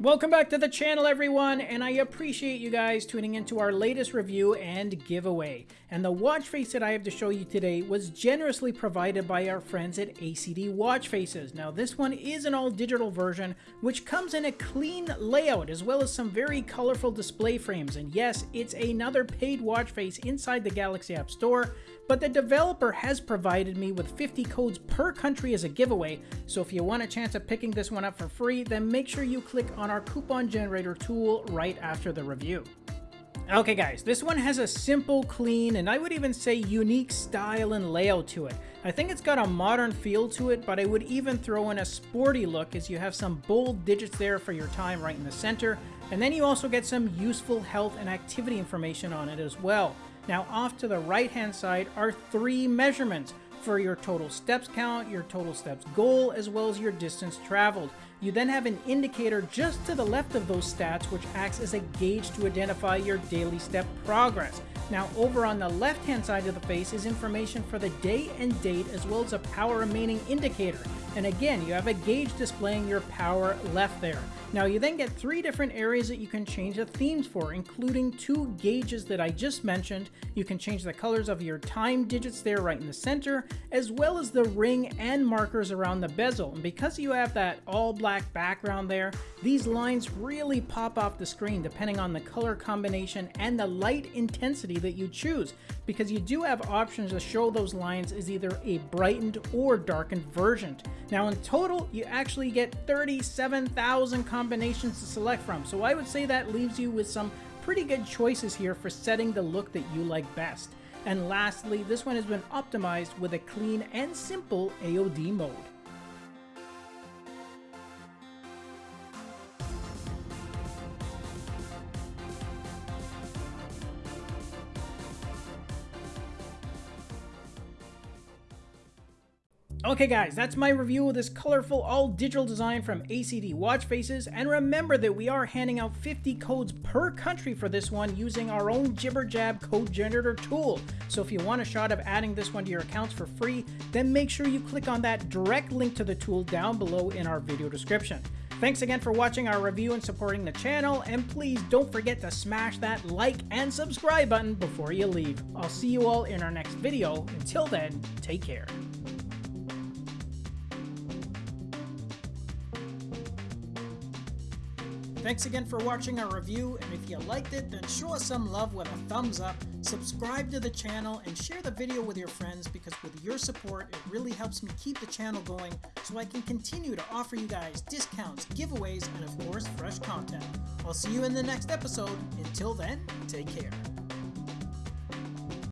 Welcome back to the channel everyone, and I appreciate you guys tuning into our latest review and giveaway. And the watch face that I have to show you today was generously provided by our friends at ACD Watch Faces. Now this one is an all digital version, which comes in a clean layout as well as some very colorful display frames. And yes, it's another paid watch face inside the Galaxy App Store, but the developer has provided me with 50 codes per country as a giveaway, so if you want a chance of picking this one up for free, then make sure you click on our coupon generator tool right after the review. Okay guys, this one has a simple, clean, and I would even say unique style and layout to it. I think it's got a modern feel to it, but I would even throw in a sporty look as you have some bold digits there for your time right in the center, and then you also get some useful health and activity information on it as well. Now off to the right hand side are three measurements for your total steps count, your total steps goal, as well as your distance traveled. You then have an indicator just to the left of those stats which acts as a gauge to identify your daily step progress. Now over on the left hand side of the face is information for the day and date as well as a power remaining indicator. And again, you have a gauge displaying your power left there. Now you then get three different areas that you can change the themes for, including two gauges that I just mentioned. You can change the colors of your time digits there right in the center, as well as the ring and markers around the bezel. And because you have that all black background there, these lines really pop off the screen depending on the color combination and the light intensity that you choose, because you do have options to show those lines as either a brightened or darkened version. Now in total, you actually get 37,000 combinations to select from, so I would say that leaves you with some pretty good choices here for setting the look that you like best. And lastly, this one has been optimized with a clean and simple AOD mode. Okay guys, that's my review of this colorful all digital design from ACD Watch Faces, and remember that we are handing out 50 codes per country for this one using our own Jibber Jab code generator tool. So if you want a shot of adding this one to your accounts for free, then make sure you click on that direct link to the tool down below in our video description. Thanks again for watching our review and supporting the channel, and please don't forget to smash that like and subscribe button before you leave. I'll see you all in our next video. Until then, take care. Thanks again for watching our review, and if you liked it, then show us some love with a thumbs up, subscribe to the channel, and share the video with your friends because with your support, it really helps me keep the channel going so I can continue to offer you guys discounts, giveaways, and of course, fresh content. I'll see you in the next episode. Until then, take care.